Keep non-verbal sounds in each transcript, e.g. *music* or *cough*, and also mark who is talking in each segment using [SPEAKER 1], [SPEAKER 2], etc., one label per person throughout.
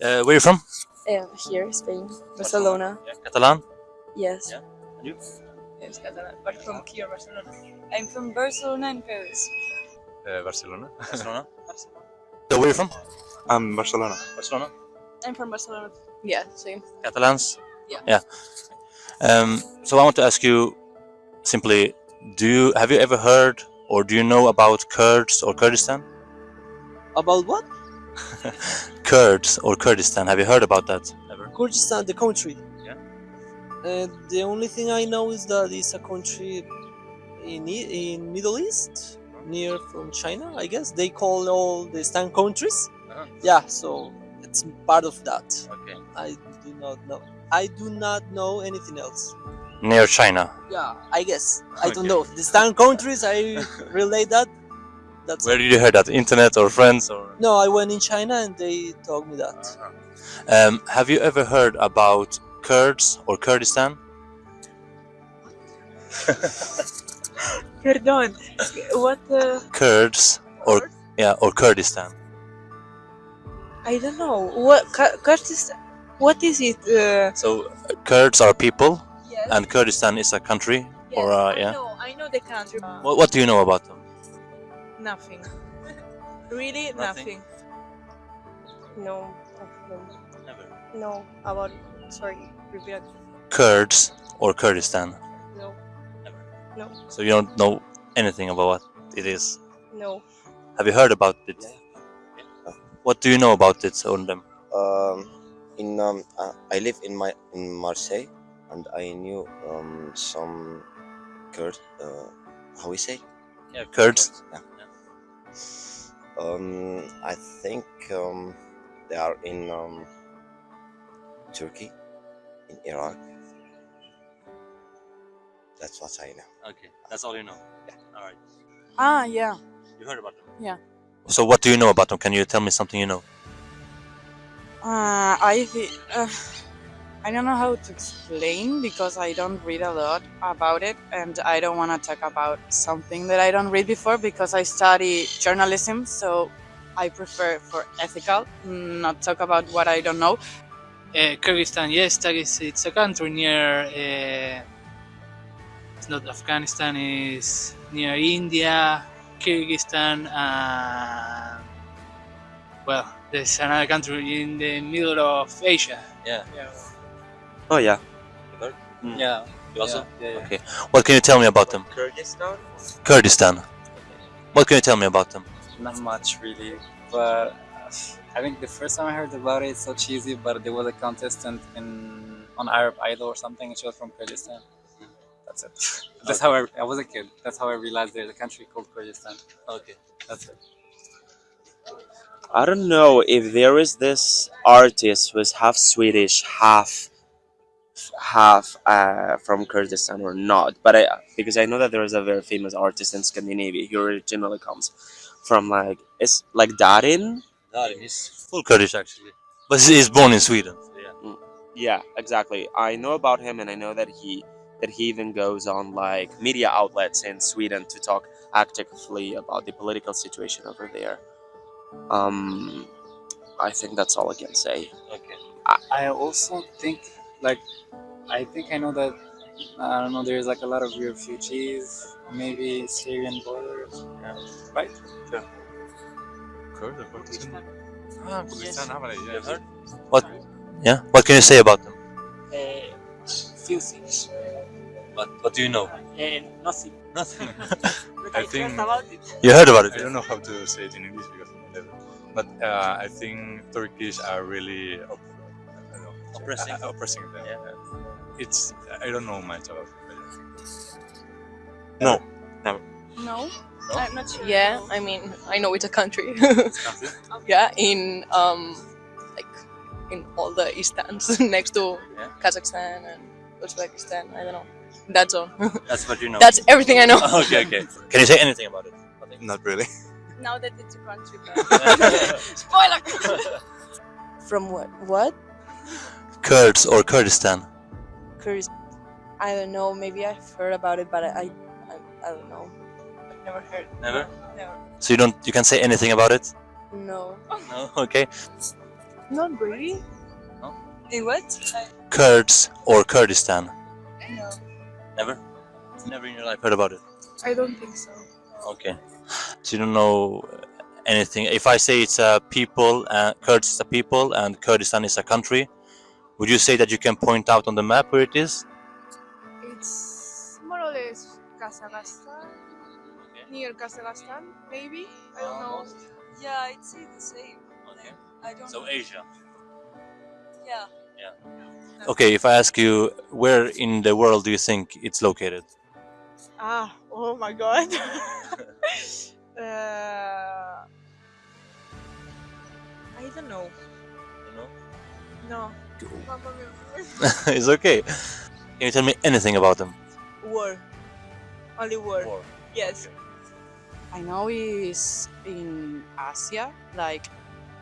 [SPEAKER 1] Uh, where are you from?
[SPEAKER 2] Uh, here, Spain, Barcelona.
[SPEAKER 1] Yeah. Catalan?
[SPEAKER 2] Yes.
[SPEAKER 1] Yeah. And you?
[SPEAKER 3] Yes, Catalan, but from here, Barcelona. I'm from Barcelona and Paris.
[SPEAKER 4] Uh, Barcelona. *laughs*
[SPEAKER 1] Barcelona. So where are you from?
[SPEAKER 4] I'm Barcelona.
[SPEAKER 1] Barcelona.
[SPEAKER 3] I'm from Barcelona.
[SPEAKER 2] Yeah, same.
[SPEAKER 1] Catalans?
[SPEAKER 3] Yeah.
[SPEAKER 1] Yeah. Um, so I want to ask you simply, do you have you ever heard or do you know about Kurds or Kurdistan?
[SPEAKER 5] About what? *laughs*
[SPEAKER 1] Kurds or Kurdistan, have you heard about that ever?
[SPEAKER 5] Kurdistan, the country.
[SPEAKER 1] Yeah.
[SPEAKER 5] Uh, the only thing I know is that it's a country in in Middle East, near from China. I guess they call all the Stan countries.
[SPEAKER 1] Uh-huh.
[SPEAKER 5] Yeah, so it's part of that.
[SPEAKER 1] Okay.
[SPEAKER 5] I do not know. I do not know anything else.
[SPEAKER 1] Near China.
[SPEAKER 5] Yeah, I guess. I don't know. The Stan countries, I relate that. That's
[SPEAKER 1] Where did you hear that? Internet or friends or?
[SPEAKER 5] No, I went in China and they told me that.
[SPEAKER 1] Um, have you ever heard about Kurds or Kurdistan? *laughs*
[SPEAKER 3] Perdón. What the...
[SPEAKER 1] Kurds or yeah or Kurdistan?
[SPEAKER 3] I don't know. What... Ka- Kurdistan... What is it? Uh,
[SPEAKER 1] So uh, Kurds are people
[SPEAKER 3] yes.
[SPEAKER 1] and Kurdistan is a country.
[SPEAKER 3] yes,
[SPEAKER 1] or, uh,
[SPEAKER 3] I
[SPEAKER 1] yeah.
[SPEAKER 3] know. I know the country.
[SPEAKER 1] What, what do you know about them?
[SPEAKER 3] Nothing. *laughs* Really,
[SPEAKER 1] Nothing.
[SPEAKER 3] nothing.
[SPEAKER 2] No. No.
[SPEAKER 1] Never.
[SPEAKER 2] No. About. Sorry. Repeat.
[SPEAKER 1] Kurds or Kurdistan?
[SPEAKER 2] No. Never. No.
[SPEAKER 1] So you don't know anything about what it is.
[SPEAKER 2] No.
[SPEAKER 1] Have you heard about it? What do you know about it on them?
[SPEAKER 6] um, in um, uh, I live in my in Marseille, and I knew um, some Kurd. Uh, how we say?
[SPEAKER 1] Yeah, Kurds.
[SPEAKER 6] Yeah. Um, I think um, they are in um, Turkey, in Iraq. That's what I know.
[SPEAKER 1] Okay, that's all you know.
[SPEAKER 6] Yeah.
[SPEAKER 1] All right.
[SPEAKER 3] Ah, yeah.
[SPEAKER 1] You heard about them?
[SPEAKER 3] Yeah.
[SPEAKER 1] So what do you know about them? Can you tell me something you know?
[SPEAKER 3] Uh, I thi- uh, I don't know how to explain because I don't read a lot about it, and I don't want to talk about something that I don't read before because I study journalism, so I prefer for ethical, not talk about what I don't know.
[SPEAKER 7] Uh, Kyrgyzstan, yes, that is, it's a country near. Uh, it's not Afghanistan. It's near India, Kyrgyzstan, and well, there's another country in the middle of Asia.
[SPEAKER 1] Yeah.
[SPEAKER 7] Yeah.
[SPEAKER 8] Oh yeah. Hmm.
[SPEAKER 7] Yeah.
[SPEAKER 1] You also?
[SPEAKER 7] Yeah. yeah.
[SPEAKER 1] Okay. What can you tell me about them?
[SPEAKER 8] Kurdistan.
[SPEAKER 1] Kurdistan. What can you tell me about them?
[SPEAKER 9] Not much really, but I think the first time I heard about it, it's so cheesy. But there was a contestant in on Arab Idol or something, and she was from Kurdistan. That's it. *laughs* That's how I, I was a kid. That's how I realized there's a country called Kurdistan.
[SPEAKER 1] Okay.
[SPEAKER 9] That's it.
[SPEAKER 8] I don't know if there is this artist who is half Swedish, half half uh, from Kurdistan or not. But I because I know that there is a very famous artist in Scandinavia. He originally comes from like it's like Darin.
[SPEAKER 1] He's full Kurdish actually, but he's born in Sweden. yeah.
[SPEAKER 8] Yeah, exactly. I know about him, and I know that he that he even goes on like media outlets in Sweden to talk actively about the political situation over there. Um, I think that's all I can say.
[SPEAKER 1] Okay.
[SPEAKER 9] I also think like I think I know that I don't know. There's like a lot of refugees, maybe Syrian borders, right?
[SPEAKER 4] Kurd or Kurdistan?
[SPEAKER 1] Ah,
[SPEAKER 4] Kurdistan, have Yes.
[SPEAKER 1] heard? What? Yeah. What can you say about them?
[SPEAKER 7] Uh, few things.
[SPEAKER 1] What What do you know?
[SPEAKER 7] Uh, nothing.
[SPEAKER 1] Nothing. *laughs*
[SPEAKER 7] But
[SPEAKER 4] I think-
[SPEAKER 7] about it.
[SPEAKER 1] you heard about it?
[SPEAKER 4] I don't know how to say it in English because of the level. But uh, I think Turkish are really
[SPEAKER 1] Oppressing.
[SPEAKER 4] uh, oppressing them.
[SPEAKER 1] Yeah.
[SPEAKER 4] It's I don't know much about it.
[SPEAKER 8] No.
[SPEAKER 3] No,
[SPEAKER 1] No?
[SPEAKER 3] I'm not sure.
[SPEAKER 2] Yeah. I mean, I know it's a country. *laughs* yeah. In um, like, in all the Eastans *laughs* next to
[SPEAKER 1] Yeah.
[SPEAKER 2] Kazakhstan and Uzbekistan. I don't know. That's all. *laughs*
[SPEAKER 1] That's what you know.
[SPEAKER 2] That's everything I know.
[SPEAKER 1] okay. Okay. Can you say anything about it? Nothing.
[SPEAKER 4] Not really.
[SPEAKER 3] Now that it's a country.
[SPEAKER 2] Spoiler. From what? What?
[SPEAKER 1] Kurds or Kurdistan?
[SPEAKER 2] Kurds. I don't know. Maybe I've heard about it, but I, I, I, I don't know.
[SPEAKER 3] I've never heard.
[SPEAKER 1] Never.
[SPEAKER 3] Never.
[SPEAKER 1] So you don't you can't say anything about it?
[SPEAKER 2] No. *laughs*
[SPEAKER 1] No. Okay.
[SPEAKER 2] Not really.
[SPEAKER 1] No?
[SPEAKER 2] In what?
[SPEAKER 1] Kurds or Kurdistan?
[SPEAKER 2] No.
[SPEAKER 1] Never? Never in your life heard about it?
[SPEAKER 2] I don't think so.
[SPEAKER 1] Okay. So you don't know anything. If I say it's a people, uh, Kurds is a people, and Kurdistan is a country, would you say that you can point out on the map where it is?
[SPEAKER 2] It's more or less Kazakhstan. Near Kazakhstan, maybe? I don't know.
[SPEAKER 10] Yeah, I'd say the same.
[SPEAKER 1] Okay.
[SPEAKER 10] I don't
[SPEAKER 1] So
[SPEAKER 10] know.
[SPEAKER 1] Asia.
[SPEAKER 10] Yeah. Yeah.
[SPEAKER 1] Okay, if I ask you where in the world do you think it's located?
[SPEAKER 3] Ah, oh my god. *laughs* *laughs* uh, I don't know. No. *laughs*
[SPEAKER 1] it's okay. Can you tell me anything about them?
[SPEAKER 3] War. Only war.
[SPEAKER 1] War.
[SPEAKER 3] Yes. I know it's in Asia, like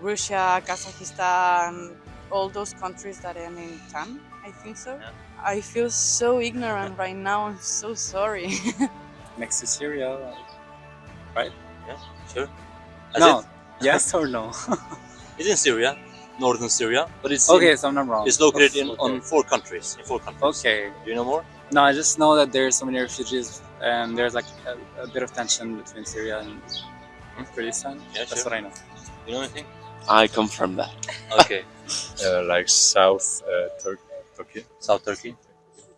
[SPEAKER 3] Russia, Kazakhstan, all those countries that end in Tan. I think so.
[SPEAKER 1] Yeah.
[SPEAKER 3] I feel so ignorant right now. I'm so sorry. *laughs*
[SPEAKER 9] Next to Syria. Right?
[SPEAKER 1] Yeah, sure. That's
[SPEAKER 9] no.
[SPEAKER 1] it?
[SPEAKER 9] yes or no? *laughs*
[SPEAKER 1] It's in Syria, northern Syria, but it's
[SPEAKER 9] okay, so I'm not wrong.
[SPEAKER 1] it's located in
[SPEAKER 9] Okay.
[SPEAKER 1] on four countries. In four countries.
[SPEAKER 9] Okay.
[SPEAKER 1] Do you know more?
[SPEAKER 9] No, I just know that there's so many refugees and there's like a, a bit of tension between Syria and Kurdistan.
[SPEAKER 1] Yeah,
[SPEAKER 9] That's
[SPEAKER 1] sure.
[SPEAKER 9] what I know.
[SPEAKER 1] You know anything?
[SPEAKER 8] I confirm that. *laughs*
[SPEAKER 1] Okay.
[SPEAKER 4] Uh, like South uh, Tur- Turkey.
[SPEAKER 1] South Turkey.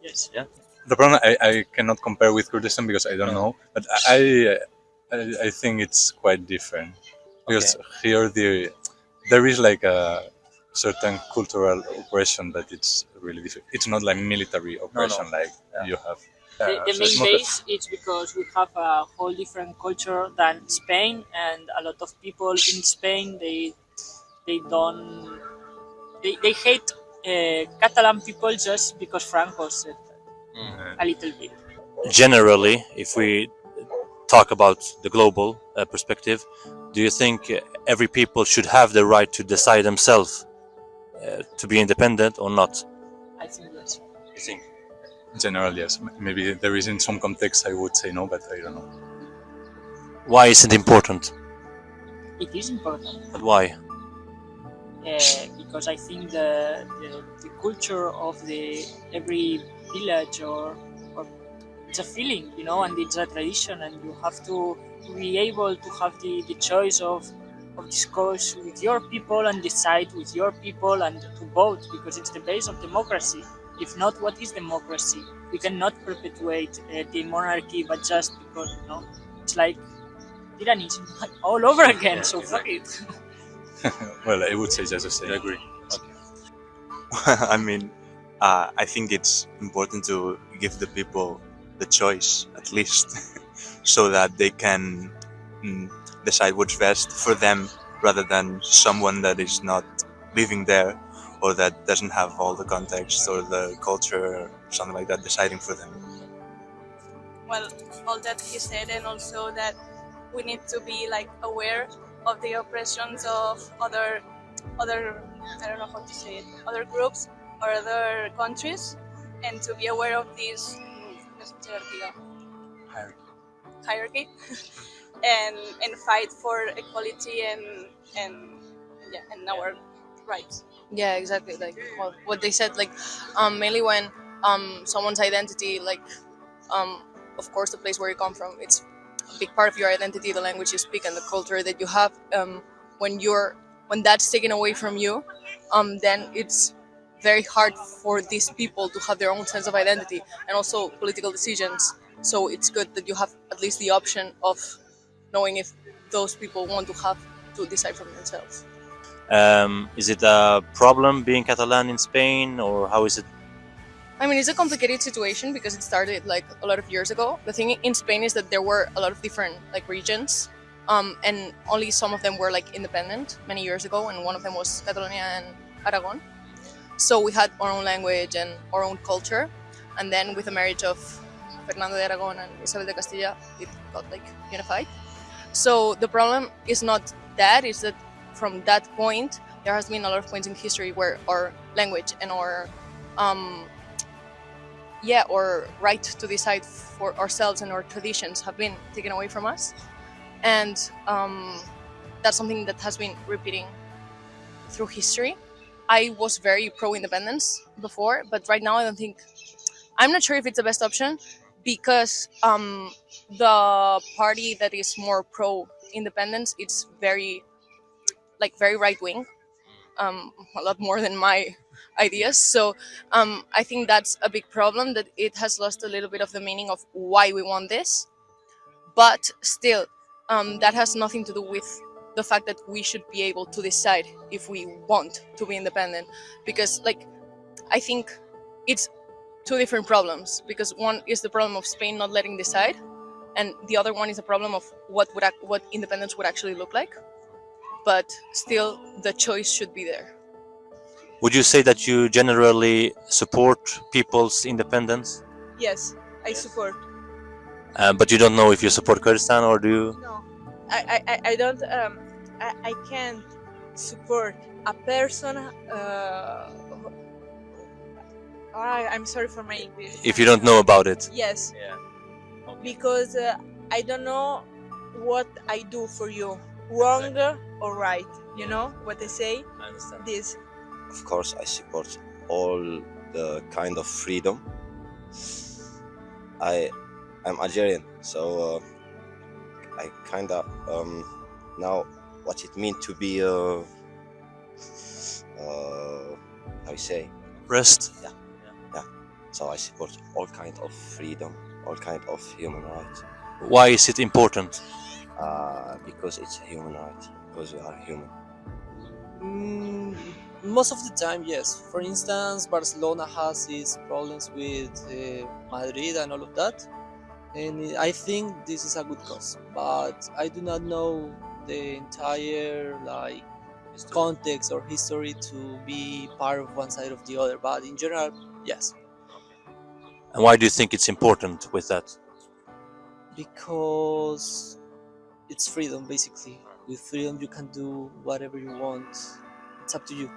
[SPEAKER 8] Yes. Yeah.
[SPEAKER 4] The problem I, I cannot compare with Kurdistan because I don't know, but I I, I think it's quite different because here the there is like a certain cultural oppression, but it's really different. It's not like military oppression like you have.
[SPEAKER 11] The,
[SPEAKER 4] uh,
[SPEAKER 11] the
[SPEAKER 4] so
[SPEAKER 11] main
[SPEAKER 4] it's not a-
[SPEAKER 11] base is because we have a whole different culture than Spain, and a lot of people in Spain they they don't they, they hate uh, Catalan people just because Franco said that a little bit.
[SPEAKER 1] Generally, if we talk about the global uh, perspective, do you think uh, every people should have the right to decide themselves uh, to be independent or not?
[SPEAKER 11] I think yes.
[SPEAKER 1] You think?
[SPEAKER 4] In general, yes. Maybe there is in some context I would say no, but I don't know.
[SPEAKER 1] Why is it important?
[SPEAKER 11] It is important.
[SPEAKER 1] But why?
[SPEAKER 11] uh, because I think the, the, the culture of the every village or, or it's a feeling, you know, and it's a tradition, and you have to be able to have the, the choice of of discourse with your people and decide with your people and to vote because it's the base of democracy. If not, what is democracy? We cannot perpetuate uh, the monarchy, but just because you know, it's like tyranny *laughs* all over again. So fuck it. *laughs*
[SPEAKER 4] well, I would say just the same.
[SPEAKER 1] I agree. *laughs*
[SPEAKER 12] I mean, uh, I think it's important to give the people the choice, at least, so that they can mm, decide what's best for them rather than someone that is not living there or that doesn't have all the context or the culture or something like that deciding for them.
[SPEAKER 10] well all that he said and also that we need to be like aware of the oppressions of other other i don't know how to say it other groups or other countries and to be aware of this hierarchy *laughs* and and fight for equality and and yeah and our rights
[SPEAKER 2] Yeah, exactly. Like what, what they said. Like um, mainly when um, someone's identity, like um, of course the place where you come from, it's a big part of your identity, the language you speak and the culture that you have. Um, when you're when that's taken away from you, um, then it's very hard for these people to have their own sense of identity and also political decisions. So it's good that you have at least the option of knowing if those people want to have to decide for themselves.
[SPEAKER 1] Um, is it a problem being Catalan in Spain, or how is it?
[SPEAKER 2] I mean, it's a complicated situation because it started like a lot of years ago. The thing in Spain is that there were a lot of different like regions, um, and only some of them were like independent many years ago, and one of them was Catalonia and Aragon. So we had our own language and our own culture, and then with the marriage of Fernando de Aragon and Isabel de Castilla, it got like unified. So the problem is not that, it's that from that point there has been a lot of points in history where our language and our um, yeah, or right to decide for ourselves and our traditions have been taken away from us, and um, that's something that has been repeating through history. I was very pro independence before, but right now I don't think. I'm not sure if it's the best option because um, the party that is more pro independence it's very like very right wing um, a lot more than my *laughs* ideas. So um, i think that's a big problem that it has lost a little bit of the meaning of why we want this. But still um, that has nothing to do with the fact that we should be able to decide if we want to be independent. Because like i think it's two different problems because one is the problem of spain not letting decide and the other one is a problem of what would ac- what independence would actually look like but still the choice should be there
[SPEAKER 1] Would you say that you generally support people's independence,
[SPEAKER 10] Yes, I support.
[SPEAKER 1] uh, but you don't know if you support Kurdistan or do you?
[SPEAKER 10] No, I, I, I- don't. Um, I, I can't support a person. Uh, I, I'm sorry for my English.
[SPEAKER 1] If you don't know about it.
[SPEAKER 10] Yes.
[SPEAKER 1] Yeah.
[SPEAKER 10] Because uh, I don't know what I do for you, wrong or right. You know what I say?
[SPEAKER 1] I understand.
[SPEAKER 10] This.
[SPEAKER 6] Of course, I support all the kind of freedom. I I'm Algerian, so uh, I kind of um, know what it means to be uh, uh, how you say
[SPEAKER 1] Rest.
[SPEAKER 6] Yeah, yeah. So I support all kind of freedom, all kind of human rights.
[SPEAKER 1] Why is it important?
[SPEAKER 6] Uh, because it's a human right. Because we are human.
[SPEAKER 5] Mm, most of the time, yes. For instance, Barcelona has its problems with uh, Madrid and all of that, and I think this is a good cause. But I do not know the entire like context or history to be part of one side of the other. But in general, yes,
[SPEAKER 1] And why do you think it's important with that?
[SPEAKER 5] because it's freedom basically. With freedom, you can do whatever you want. It's up to you.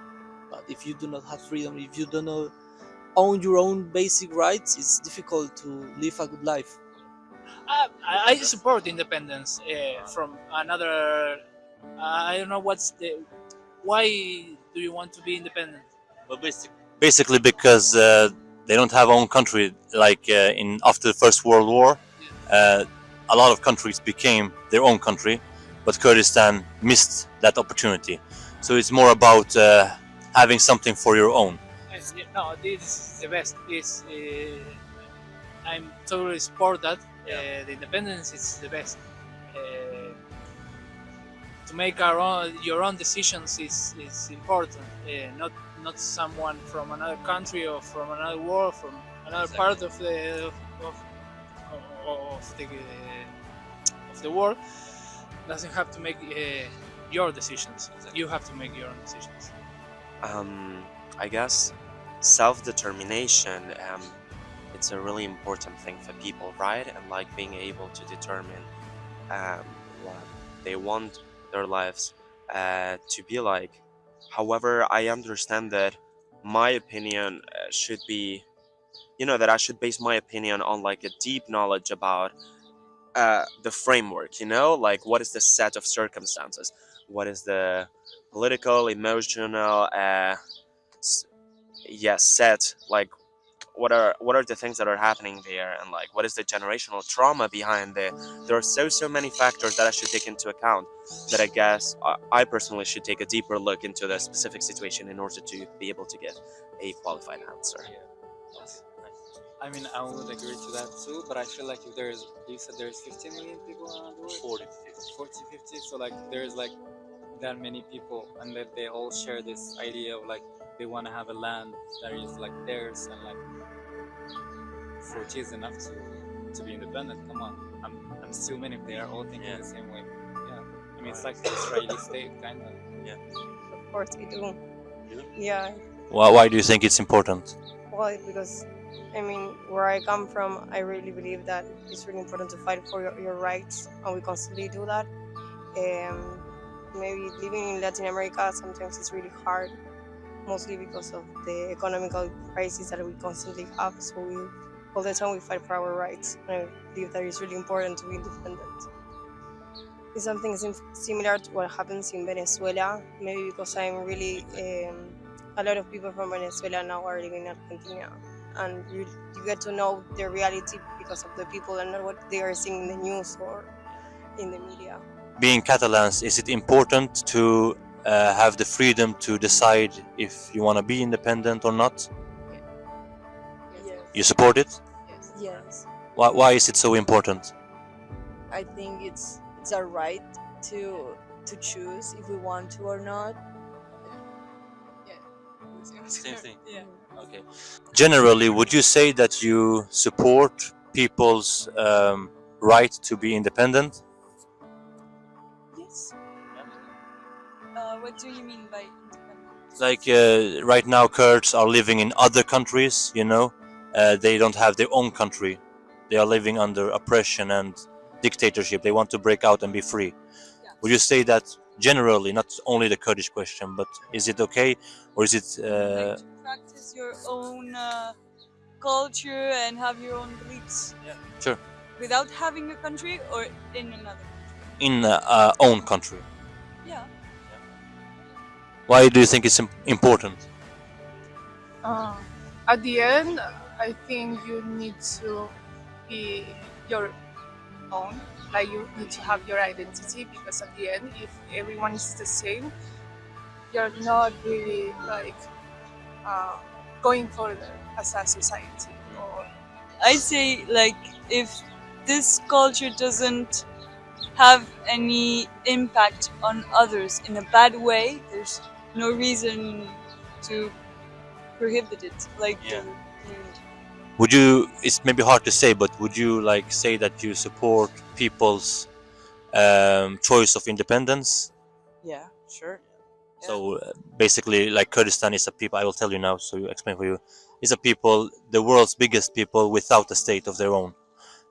[SPEAKER 5] But if you do not have freedom, if you do not own your own basic rights, it's difficult to live a good life.
[SPEAKER 7] Uh, I, I support independence uh, from another. Uh, I don't know what's the. Why do you want to be independent?
[SPEAKER 1] Well, basic, basically because uh, they don't have own country. Like uh, in after the First World War, uh, a lot of countries became their own country, but Kurdistan missed that opportunity. So it's more about uh, having something for your own.
[SPEAKER 7] No, this is the best. This I'm totally support that. Uh, the independence is the best. To make our own, your own decisions is, is important. Uh, not not someone from another country or from another world, from another part of the of, of, of the uh, of the world doesn't have to make uh, your decisions. You have to make your own decisions.
[SPEAKER 8] um, I guess self-determination um, it's a really important thing for people right and like being able to determine um, what they want their lives uh, to be like. However I understand that my opinion uh, should be you know that I should base my opinion on like a deep knowledge about uh, the framework you know? Like what is the set of circumstances? What is the political emotional uh, yes set like what are what are the things that are happening there? And like what is the generational trauma behind it? There are so so many factors that i should take into account that i guess i, I personally should take a deeper look into the specific situation in order to be able to get a qualified answer.
[SPEAKER 9] Yeah, I mean, I would agree to that too, but I feel like if there's, you said there's 50 million people around the world? 40, 40, 50. So, like, there's like that many people, and that they all share this idea of like they want to have a land that is like theirs, and like 40 is enough to, to be independent. Come on. I'm, I'm assuming if they are all thinking the same way. Yeah. I mean, it's like the Israeli state, kind of.
[SPEAKER 8] Yeah.
[SPEAKER 13] Of course we do. Yeah,
[SPEAKER 1] Why, why do you think it's important?
[SPEAKER 13] well, because I mean, where I come from, I really believe that it's really important to fight for your, your rights, and we constantly do that. Um, maybe living in Latin America sometimes it's really hard, mostly because of the economical crisis that we constantly have. So we all the time we fight for our rights, and I believe that it's really important to be independent. It's something sim- similar to what happens in Venezuela, maybe because I'm really um, a lot of people from Venezuela now are living in Argentina, and you you get to know the reality because of the people and not what they are seeing in the news or in the media.
[SPEAKER 1] Being Catalans, is it important to uh, have the freedom to decide if you want to be independent or not?
[SPEAKER 14] Yes.
[SPEAKER 1] You support it?
[SPEAKER 14] Yes.
[SPEAKER 1] Why, why is it so important?
[SPEAKER 14] I think it's it's our right to to choose if we want to or not.
[SPEAKER 1] Same thing.
[SPEAKER 14] Yeah.
[SPEAKER 1] Okay. Generally, would you say that you support people's um, right to be independent?
[SPEAKER 15] Yes. Uh, what do you mean by independent?
[SPEAKER 1] Like uh, right now, Kurds are living in other countries. You know, uh, they don't have their own country. They are living under oppression and dictatorship. They want to break out and be free. Would you say that generally, not only the Kurdish question, but is it okay, or is it? Uh,
[SPEAKER 15] Practice your own uh, culture and have your own beliefs Yeah.
[SPEAKER 1] sure.
[SPEAKER 15] without having a country or in another.
[SPEAKER 1] In uh, our own country.
[SPEAKER 15] Yeah.
[SPEAKER 1] Why do you think it's important?
[SPEAKER 16] Uh, at the end, I think you need to be your own. Like you need to have your identity because at the end, if everyone is the same, you're not really like uh, going further as a society. Or
[SPEAKER 15] I say like if this culture doesn't have any impact on others in a bad way, there's no reason to prohibit it. Like
[SPEAKER 1] Yeah. Would you? It's maybe hard to say, but would you like say that you support people's um, choice of independence?
[SPEAKER 3] Yeah, sure.
[SPEAKER 1] So uh, basically, like Kurdistan is a people. I will tell you now, so you explain for you. Is a people, the world's biggest people without a state of their own.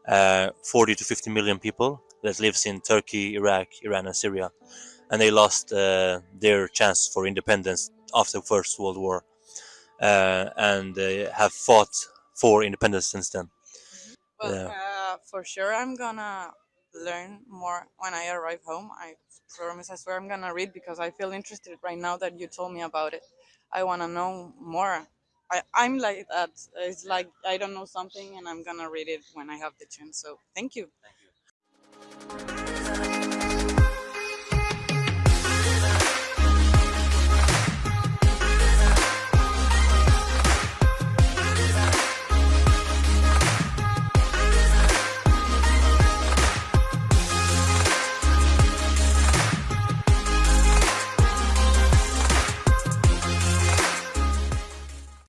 [SPEAKER 1] Uh, 40 to 50 million people that lives in Turkey, Iraq, Iran, and Syria, and they lost uh, their chance for independence after First World War, uh, and they have fought for independence since then.
[SPEAKER 3] Well,
[SPEAKER 1] Yeah.
[SPEAKER 3] uh, for sure, I'm gonna learn more when I arrive home. I promise, I swear, I'm gonna read because I feel interested right now that you told me about it. I wanna know more. I, I'm like that. It's like I don't know something and I'm gonna read it when I have the chance. So thank you.